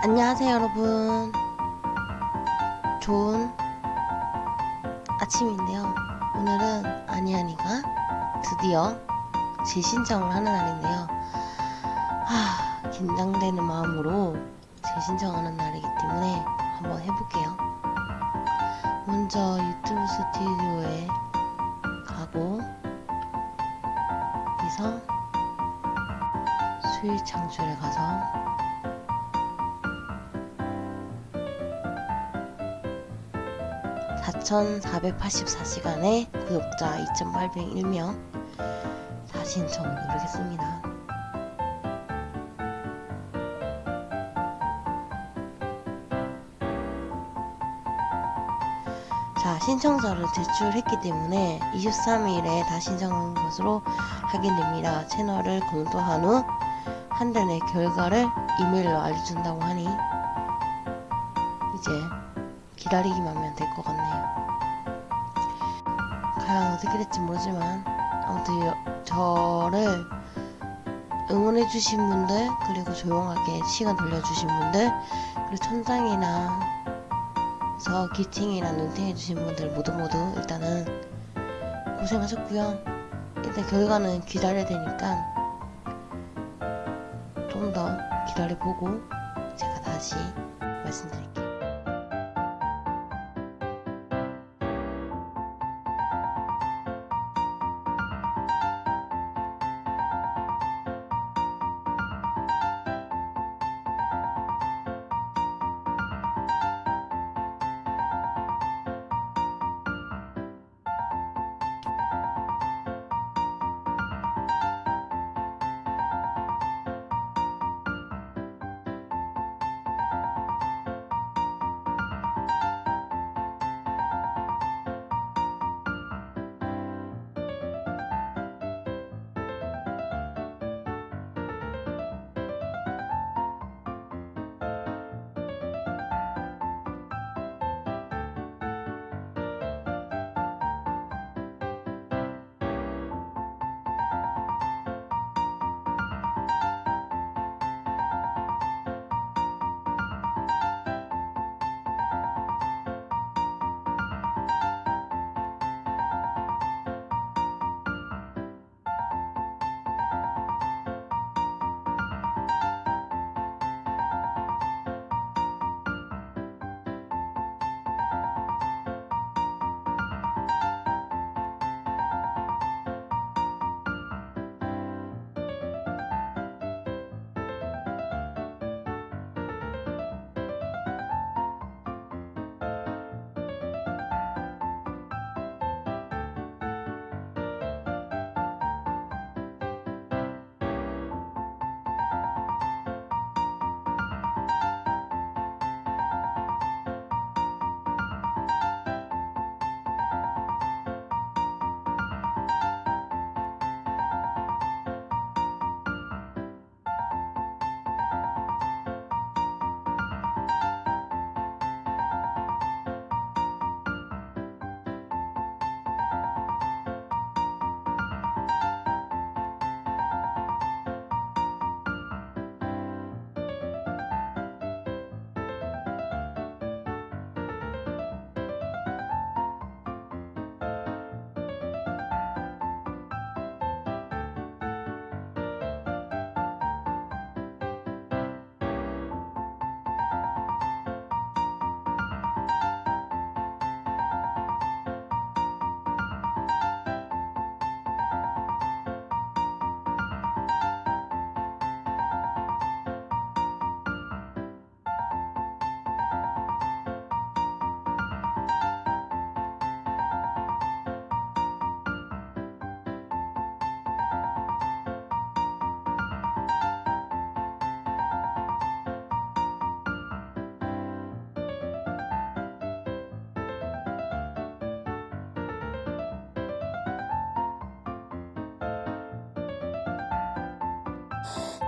안녕하세요 여러분. 좋은 아침인데요. 오늘은 아니아니가 드디어 재신청을 하는 날인데요. 하, 긴장되는 마음으로 재신청하는 날이기 때문에 한번 해볼게요. 먼저 유튜브 스튜디오에 가고 여기서 수익 창출에 가서 4,484시간에 구독자 2,801명 다신청을 누르겠습니다. 자, 신청서를 제출했기 때문에 23일에 다신청한 것으로 확인됩니다. 채널을 검토한 후 한 달 내 결과를 이메일로 알려준다고 하니 이제 기다리기만 하면 될 것 같네요. 과연 어떻게 될지 모르지만 아무튼 여- 저를 응원해주신 분들 그리고 조용하게 시간 돌려주신 분들 그리고 천장이나 서 기팅이나 눈팅해주신 분들 모두 모두 일단은 고생하셨고요. 일단 결과는 기다려야 되니까 좀 더 기다려보고 제가 다시 말씀드릴게요.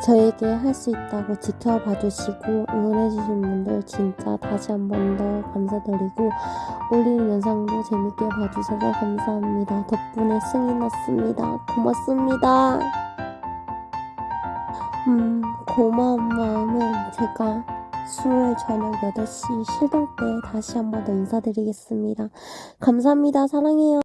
저에게 할 수 있다고 지켜봐 주시고 응원해 주신 분들 진짜 다시 한 번 더 감사드리고 올리는 영상도 재밌게 봐주셔서 감사합니다. 덕분에 승이 났습니다. 고맙습니다. 음, 고마운 마음은 제가 수요일 저녁 8시 실동 때 다시 한 번 더 인사드리겠습니다. 감사합니다. 사랑해요.